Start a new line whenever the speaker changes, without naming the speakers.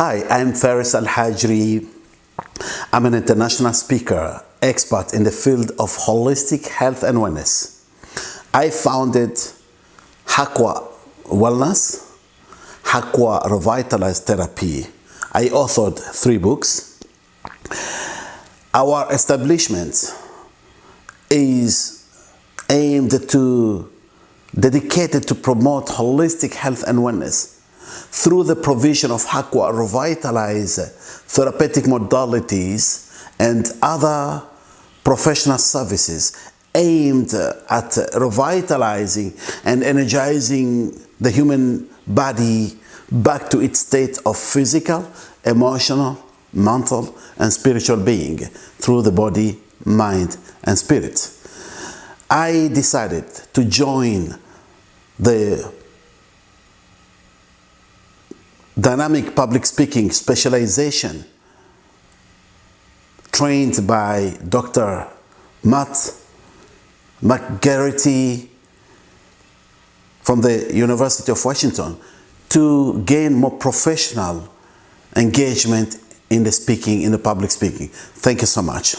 Hi, I'm Faris Al Hajri. I'm an international speaker, expert in the field of holistic health and wellness. I founded Hakwa Wellness, Hakwa Revitalized Therapy. I authored three books. Our establishment is aimed to dedicated to promote holistic health and wellness through the provision of Hakwa revitalize therapeutic modalities and other professional services aimed at revitalizing and energizing the human body back to its state of physical, emotional, mental, and spiritual being through the body, mind, and spirit. I decided to join the dynamic public speaking specialization trained by Dr. Matt McGarrity from the University of Washington to gain more professional engagement in the speaking, in the public speaking. Thank you so much.